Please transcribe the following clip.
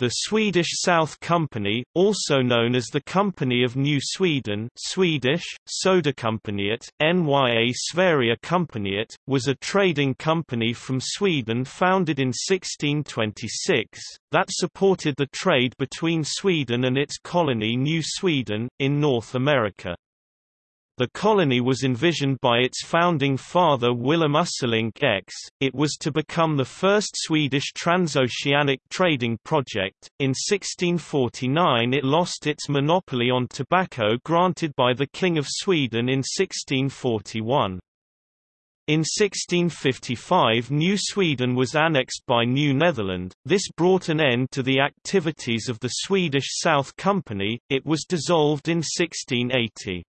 The Swedish South Company, also known as the Company of New Sweden Swedish, Söderkompaniet, Nya was a trading company from Sweden founded in 1626, that supported the trade between Sweden and its colony New Sweden, in North America. The colony was envisioned by its founding father Willem Ussing X. It was to become the first Swedish transoceanic trading project. In 1649, it lost its monopoly on tobacco granted by the King of Sweden in 1641. In 1655 New Sweden was annexed by New Netherland, this brought an end to the activities of the Swedish South Company, it was dissolved in 1680.